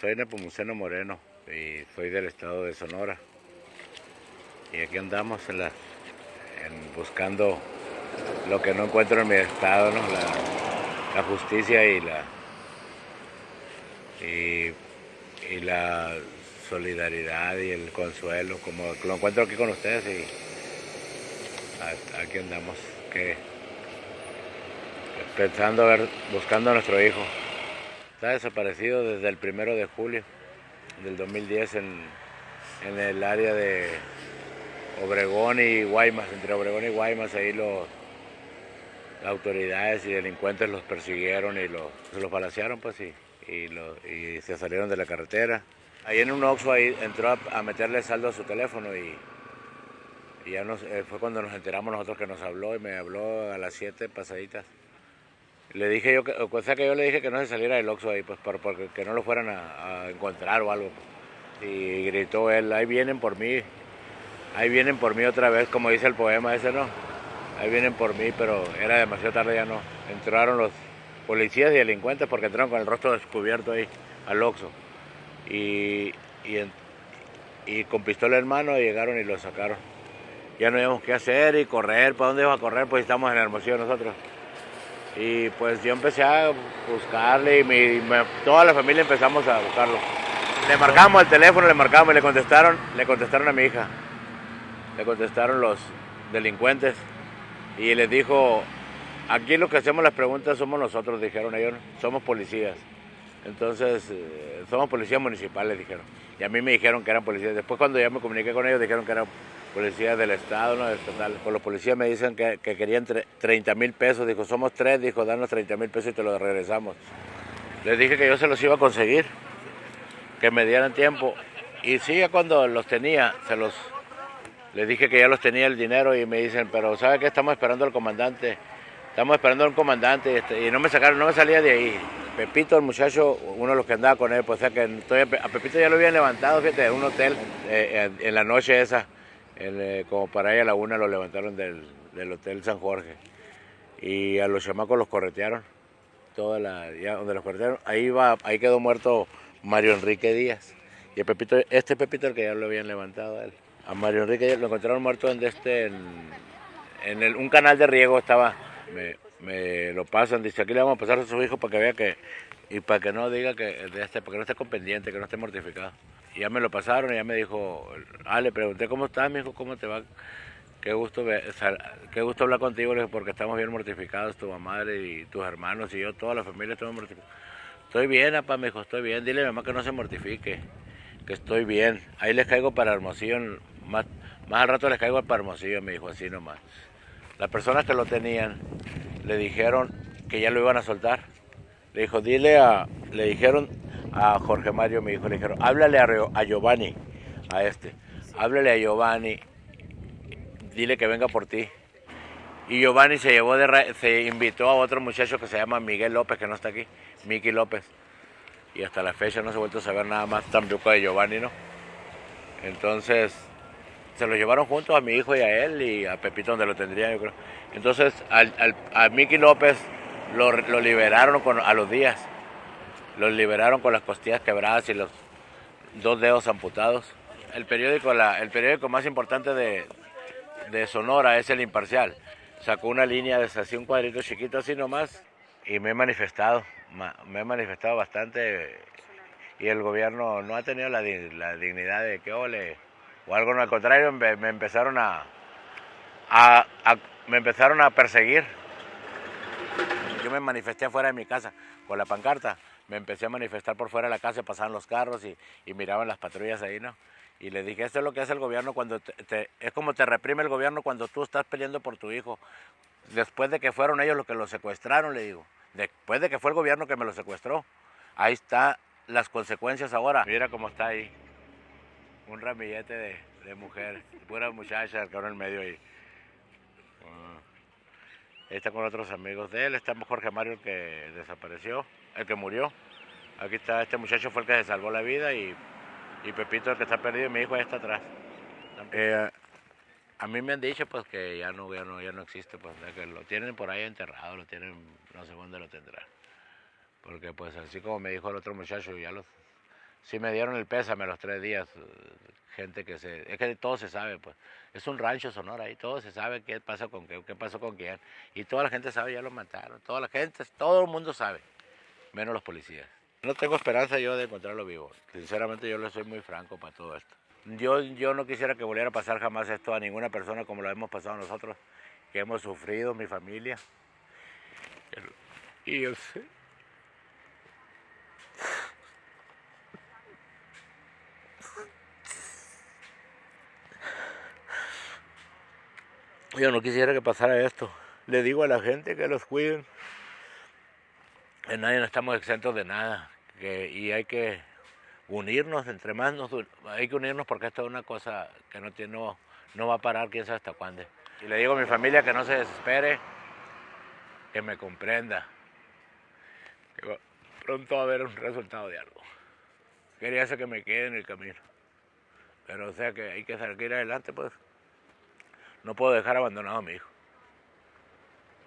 Soy Nepomuceno Moreno y soy del estado de Sonora. Y aquí andamos en la, en buscando lo que no encuentro en mi estado, ¿no? la, justicia y la, y, la solidaridad y el consuelo, como lo encuentro aquí con ustedes y aquí andamos, que pensando ver, buscando a nuestro hijo. Está desaparecido desde el primero de julio del 2010 en, en el área de Obregón y Guaymas, entre Obregón y Guaymas, ahí los las autoridades y delincuentes los persiguieron y los, los balacearon pues y, y, y se salieron de la carretera. Ahí en un Oxxo ahí entró a, a meterle saldo a su teléfono y, y ya nos, eh, fue cuando nos enteramos nosotros que nos habló y me habló a las 7 pasaditas. Le dije yo, que, que yo le dije que no se saliera del Oxxo ahí, pues por, porque que no lo fueran a, encontrar o algo. Y gritó él, ahí vienen por mí, ahí vienen por mí otra vez, como dice el poema ese, ¿no? Ahí vienen por mí, pero era demasiado tarde, ya no. Entraron los policías y delincuentes porque entraron con el rostro descubierto ahí al Oxxo. Y, y, con pistola en mano llegaron y lo sacaron. Ya no sabíamos qué hacer y correr, ¿para dónde íbamos a correr? Pues estamos en Hermosillo nosotros. Y pues yo empecé a buscarle y mi- toda la familia empezamos a buscarlo. Le marcamos el teléfono, le marcamos y le contestaron, le contestaron a mi hija. Le contestaron los delincuentes y les dijo, aquí lo que hacemos las preguntas somos nosotros, dijeron ellos, somos policías. Entonces, eh, somos policías municipales, dijeron. Y a mí me dijeron que eran policías. Después cuando ya me comuniqué con ellos, dijeron que eran policías del Estado, no del estatal. Pues los policías me dicen que, que querían tre- 30 mil pesos. Dijo, somos tres, dijo, danos 30 mil pesos y te los regresamos. Les dije que yo se los iba a conseguir, que me dieran tiempo. Y sí, ya cuando los tenía, se los... Les dije que ya los tenía el dinero y me dicen, pero ¿sabe qué? Estamos esperando al comandante. Estamos esperando al comandante este, y no me sacaron, no me salía de ahí. Pepito, el muchacho, uno de los que andaba con él, pues o que a Pepito ya lo habían levantado, fíjate, en un hotel, eh, en, la noche esa, eh, como para ahí a la una lo levantaron del, del Hotel San Jorge. Y a los chamacos los corretearon, toda la, ya donde los corretearon, ahí va, ahí quedó muerto Mario Enrique Díaz. Y el Pepito, este Pepito el que ya lo habían levantado a él. A Mario Enrique lo encontraron muerto en este, en, en el- un canal de riego estaba, me, me lo pasan, dice aquí le vamos a pasar a su hijo para que vea que, y para que no diga que, este, para que no esté con pendiente, que no esté mortificado. Y ya me lo pasaron y ya me dijo, ah, le pregunté cómo estás, me dijo, cómo te va, qué gusto, qué gusto hablar contigo, porque estamos bien mortificados, tu madre y tus hermanos y yo, toda la familia estamos mortificados. Estoy bien, papá, me dijo, estoy bien, dile a mi mamá que no se mortifique, que estoy bien. Ahí les caigo para Hermosillo, más, más al rato les caigo para Hermosillo, me dijo así nomás. Las personas que lo tenían le dijeron que ya lo iban a soltar. Le dijo, dile a, le dijeron a Jorge Mario, mi hijo, le dijeron, háblale a, a Giovanni, a este, háblale a Giovanni, dile que venga por ti. Y Giovanni se llevó de, se invitó a otro muchacho que se llama Miguel López, que no está aquí, Miki López. Y hasta la fecha no se ha vuelto a saber nada más tampoco de Giovanni, ¿no? Entonces, se lo llevaron juntos a mi hijo y a él y a Pepito donde lo tendría, yo creo. Entonces, al, al- a Miki López lo, lo liberaron con- a los días. Lo liberaron con las costillas quebradas y los dos dedos amputados. El periódico, el periódico más importante de, de Sonora es El Imparcial. Sacó una línea de un cuadrito chiquito así nomás y me he manifestado, ma- me he manifestado bastante y el gobierno no ha tenido la, la dignidad de que ole o algo, no, al contrario, me, me empezaron a, a- a- me empezaron a perseguir. Yo me manifesté afuera de mi casa con la pancarta, me empecé a manifestar por fuera de la casa, pasaban los carros y, y miraban las patrullas ahí, ¿no? Y le dije, esto es lo que hace el gobierno cuando te, te- es como te reprime el gobierno cuando tú estás peleando por tu hijo. Después de que fueron ellos los que lo secuestraron, le digo. Después de que fue el gobierno que me lo secuestró. Ahí está las consecuencias ahora. Mira cómo está ahí. Un ramillete de, de mujer. Pura muchacha, el cabrón en medio ahí. Ah. Ahí está con otros amigos de él. Está Jorge Mario, el que desapareció, el que murió. Aquí está, este muchacho fue el que se salvó la vida y, y Pepito, el que está perdido, y mi hijo ahí está atrás. Eh, a mí me han dicho pues que ya no, ya no, ya no existe, pues que lo tienen por ahí enterrado, lo tienen, no sé dónde lo tendrán. Porque pues así como me dijo el otro muchacho, ya los, sí me dieron el pésame los tres días, gente que se, es que todo se sabe, pues, es un rancho Sonora ahí, todo se sabe qué pasó con qué, qué pasó con quién, y toda la gente sabe, ya lo mataron, toda la gente, todo el mundo sabe, menos los policías. No tengo esperanza yo de encontrarlo vivo, sinceramente yo le soy muy franco para todo esto. Yo, yo no quisiera que volviera a pasar jamás esto a ninguna persona como lo hemos pasado nosotros, que hemos sufrido, mi familia. Y yo sé. Yo no quisiera que pasara esto. Le digo a la gente que los cuiden. En nadie no estamos exentos de nada. Que, y hay que unirnos, entre más nos, hay que unirnos porque esto es una cosa que no, tiene, no, va a parar quién sabe hasta cuándo. Y le digo a mi familia que no se desespere, que me comprenda, que pronto va a haber un resultado de algo. Quería hacer que me quede en el camino, pero o sea que hay que salir adelante, pues no puedo dejar abandonado a mi hijo.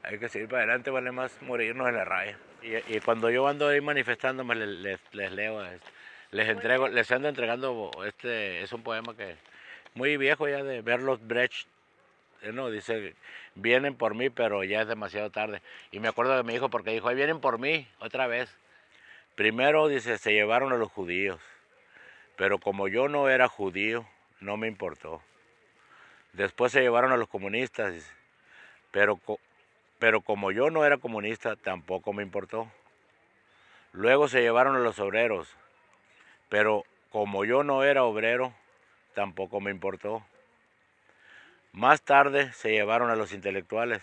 Hay que seguir para adelante, vale más morirnos en la raya. Y, cuando yo ando ahí manifestándome, les, les, leo, les entrego, les ando entregando, este es un poema que muy viejo ya de Bertolt Brecht, eh, no, dice, vienen por mí, pero ya es demasiado tarde. Y me acuerdo de mi hijo porque dijo, ahí vienen por mí, otra vez. Primero, dice, se llevaron a los judíos, pero como yo no era judío, no me importó. Después se llevaron a los comunistas, pero, pero como yo no era comunista, tampoco me importó. Luego se llevaron a los obreros, pero como yo no era obrero, tampoco me importó. Más tarde se llevaron a los intelectuales,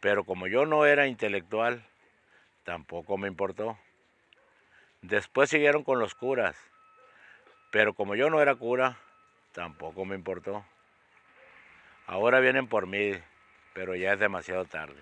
pero como yo no era intelectual, tampoco me importó. Después siguieron con los curas, pero como yo no era cura, tampoco me importó. Ahora vienen por mí, pero ya es demasiado tarde.